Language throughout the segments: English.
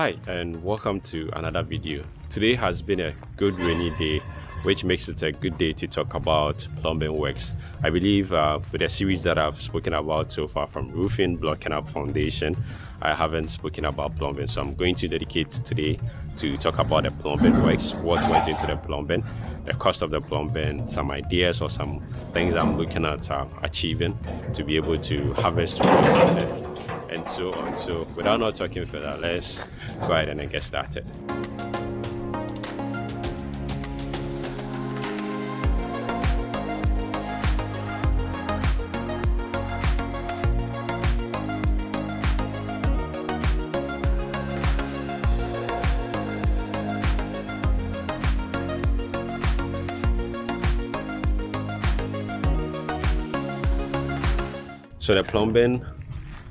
Hi and welcome to another video. Today has been a good rainy day which makes it a good day to talk about plumbing works. I believe uh, with the series that I've spoken about so far from roofing, blocking up foundation, I haven't spoken about plumbing so I'm going to dedicate today to talk about the plumbing works, what went into the plumbing, the cost of the plumbing, some ideas or some things I'm looking at uh, achieving to be able to harvest and so on. So without not talking further, let's go ahead and get started. So the plumbing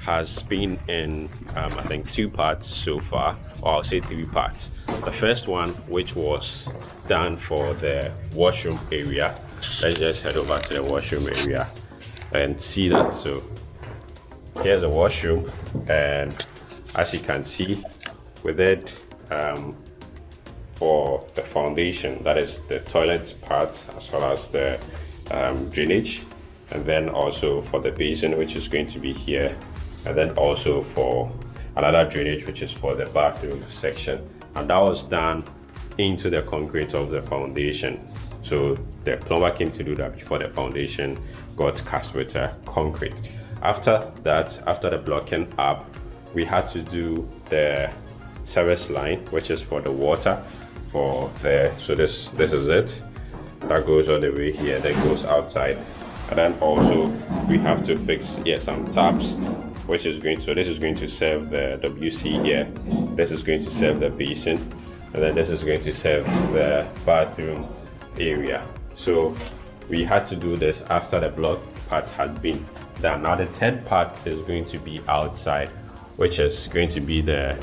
has been in um, I think two parts so far. Or I'll say three parts. The first one which was done for the washroom area. Let's just head over to the washroom area and see that. So here's a washroom and as you can see with it um, for the foundation that is the toilet part as well as the um, drainage and then also for the basin which is going to be here. And then also for another drainage which is for the bathroom section. And that was done into the concrete of the foundation. So the plumber came to do that before the foundation got cast with uh, concrete. After that after the blocking up we had to do the service line which is for the water for the so this this is it. That goes all the way here that goes outside and then also we have to fix yeah some taps which is going to, so this is going to serve the WC here, this is going to serve the basin, and then this is going to serve the bathroom area. So we had to do this after the block part had been done. Now the third part is going to be outside, which is going to be the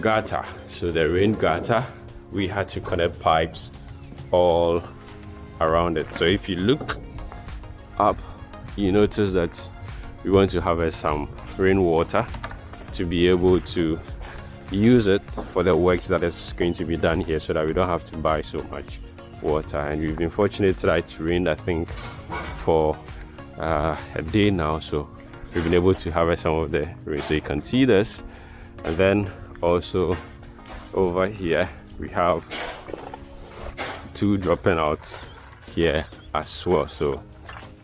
gutter. So the rain gutter, we had to connect pipes all around it. So if you look up, you notice that we want to harvest some rainwater to be able to use it for the works that is going to be done here so that we don't have to buy so much water. And we've been fortunate that it's rained i think for uh, a day now. So we've been able to harvest some of the rain. So you can see this. And then also over here we have two dropping out here as well. So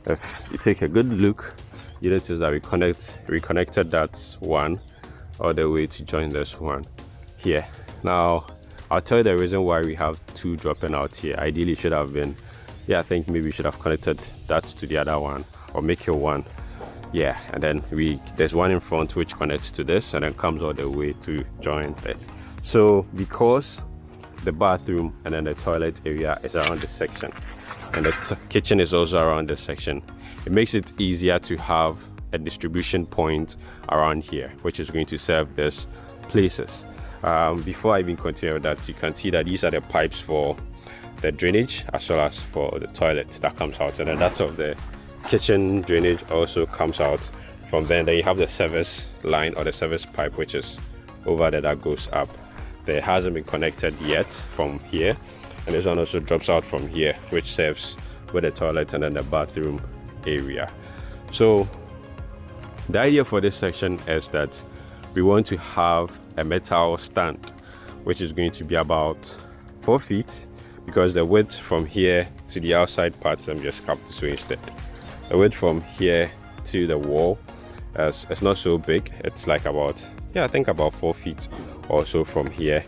if you take a good look you notice that we connect reconnected that one all the way to join this one here. Now i'll tell you the reason why we have two dropping out here. Ideally should have been yeah i think maybe we should have connected that to the other one or make it one. Yeah and then we there's one in front which connects to this and then comes all the way to join this so because the bathroom and then the toilet area is around this section and the kitchen is also around this section. It makes it easier to have a distribution point around here which is going to serve these places. Um, before I even continue with that you can see that these are the pipes for the drainage as well as for the toilet that comes out. And then that's of the kitchen drainage also comes out from there. Then you have the service line or the service pipe which is over there that goes up. There hasn't been connected yet from here and this one also drops out from here which serves with the toilet and then the bathroom area. So the idea for this section is that we want to have a metal stand which is going to be about four feet because the width from here to the outside part I'm just cap this way instead. The width from here to the wall is, it's not so big. It's like about yeah I think about four feet or so from here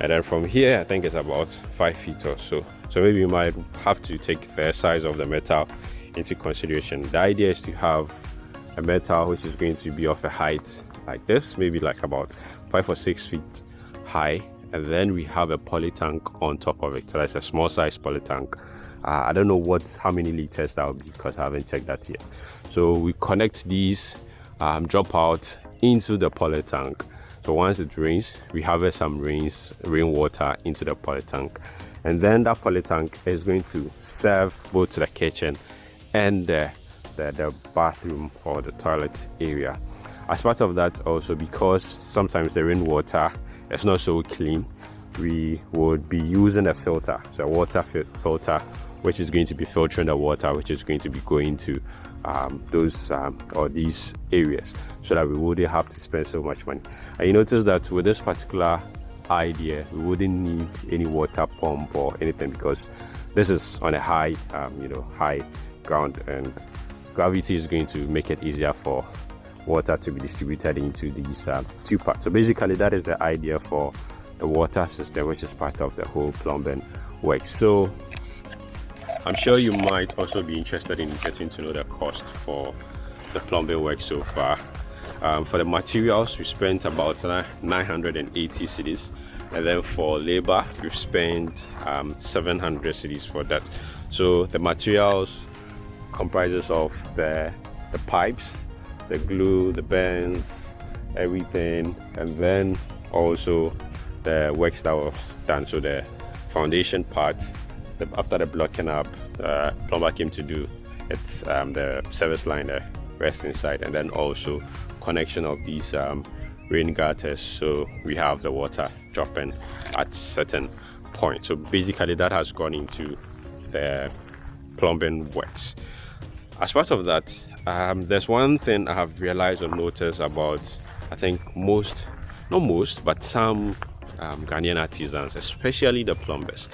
and then from here I think it's about five feet or so. So maybe you might have to take the size of the metal into consideration. The idea is to have a metal which is going to be of a height like this maybe like about five or six feet high. And then we have a poly tank on top of it. So that's a small size poly tank uh, i don't know what how many liters that will be because i haven't checked that yet. So we connect these um, drop out into the poly tank so once it rains we harvest some rains rainwater into the poly tank. And then that poly tank is going to serve both the kitchen and the, the, the bathroom or the toilet area. As part of that also because sometimes the rainwater is not so clean we would be using a filter so a water fi filter which is going to be filtering the water which is going to be going to um, those um, or these areas so that we wouldn't have to spend so much money. And you notice that with this particular idea we wouldn't need any water pump or anything because this is on a high um, you know high ground and gravity is going to make it easier for water to be distributed into these uh, two parts. So basically that is the idea for the water system which is part of the whole plumbing work. So i'm sure you might also be interested in getting to know the cost for the plumbing work so far. Um, for the materials we spent about 980 cedis and then for labor we've spent um, 700 cedis for that. So the materials comprises of the the pipes the glue the bends everything. And then also the works that was done. So the foundation part after the blocking up uh, plumber came to do it's um, the service line the rest inside and then also connection of these um, rain gutters. So we have the water dropping at certain point. So basically that has gone into the plumbing works. As part of that um, there's one thing i have realized or noticed about i think most not most but some um, ghanaian artisans especially the plumbers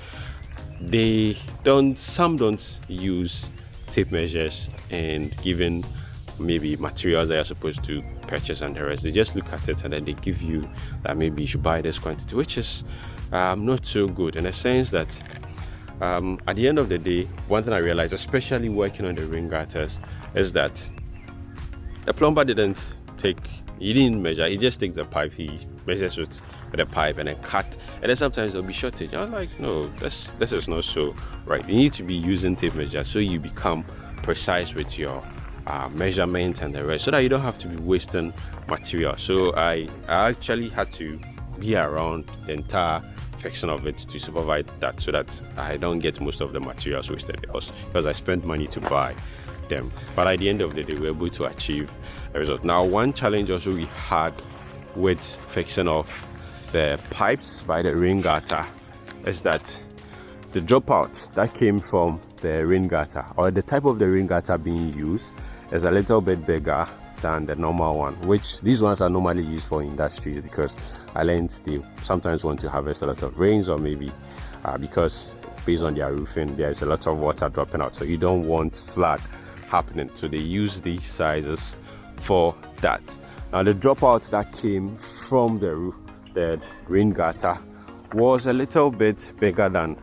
they don't some don't use tape measures and given maybe materials that you're supposed to purchase and the rest. They just look at it and then they give you that maybe you should buy this quantity, which is um, not so good in a sense that um, at the end of the day, one thing I realized, especially working on the rain gutters, is that the plumber didn't take, he didn't measure, he just takes the pipe, he measures with, with a pipe and then cut, and then sometimes there'll be shortage. I was like, no, this this is not so right. You need to be using tape measure so you become precise with your uh, measurements and the rest so that you don't have to be wasting material so I, I actually had to be around the entire fixing of it to supervise that so that I don't get most of the materials wasted because I spent money to buy them but at the end of the day we were able to achieve a result now one challenge also we had with fixing of the pipes by the rain gutter is that the dropout that came from the rain gutter or the type of the rain gutter being used is a little bit bigger than the normal one which these ones are normally used for industries because I islands they sometimes want to harvest a lot of rains or maybe uh, because based on their roofing there is a lot of water dropping out. So you don't want flood happening. So they use these sizes for that. Now the dropout that came from the roof the rain gutter was a little bit bigger than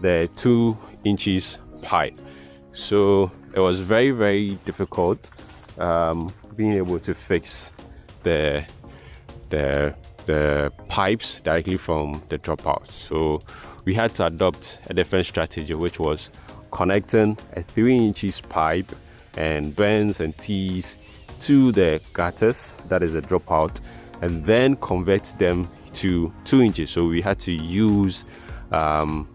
the two inches pipe. So it was very very difficult um, being able to fix the the the pipes directly from the dropout. So we had to adopt a different strategy which was connecting a three inches pipe and bends and tees to the gutters that is a dropout and then convert them to two inches. So we had to use um,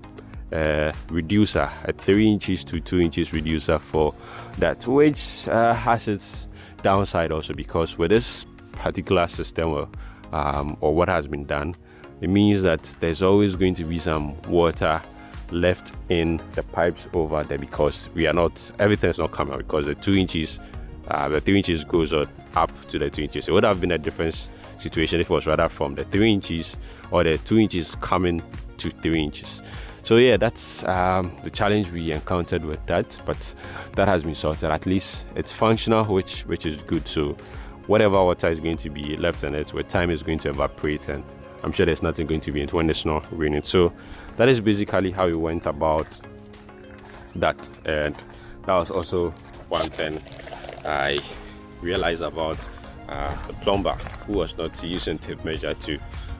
uh, reducer a 3 inches to 2 inches reducer for that which uh, has its downside also because with this particular system or, um, or what has been done it means that there's always going to be some water left in the pipes over there because we are not everything's not coming out because the two inches uh, the three inches goes up to the two inches. It would have been a different situation. If it was rather from the three inches or the two inches coming to three inches. So yeah that's um, the challenge we encountered with that but that has been sorted. At least it's functional which which is good. So whatever water is going to be left in it with time is going to evaporate and i'm sure there's nothing going to be in it. When it's not raining so that is basically how we went about that. And that was also one thing i realized about uh, the plumber who was not using tape measure to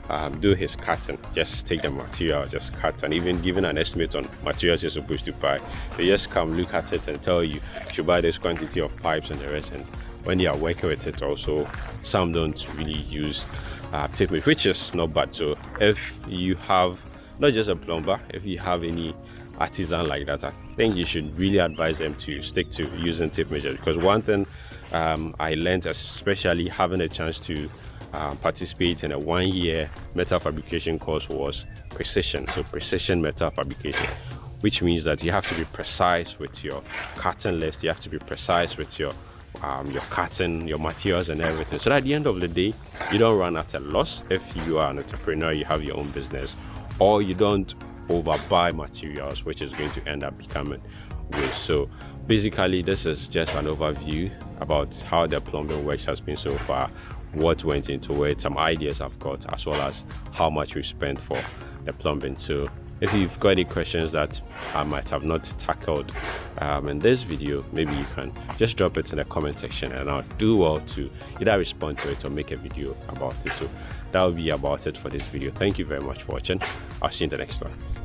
um, do his cutting just take the material just cut. And even giving an estimate on materials you're supposed to buy they just come look at it and tell you you should buy this quantity of pipes and the rest. And when they are working with it also some don't really use uh, tape measure which is not bad. So if you have not just a plumber if you have any artisan like that i think you should really advise them to stick to using tape measure. Because one thing um, I learned, especially having a chance to uh, participate in a one-year metal fabrication course was precision. So precision metal fabrication, which means that you have to be precise with your cutting list. You have to be precise with your um, your cutting, your materials and everything. So at the end of the day, you don't run at a loss if you are an entrepreneur, you have your own business, or you don't overbuy materials, which is going to end up becoming waste. So basically, this is just an overview about how the plumbing works has been so far, what went into it, some ideas I've got, as well as how much we spent for the plumbing. So if you've got any questions that I might have not tackled um, in this video, maybe you can just drop it in the comment section and I'll do well to either respond to it or make a video about it. So that will be about it for this video. Thank you very much for watching. I'll see you in the next one.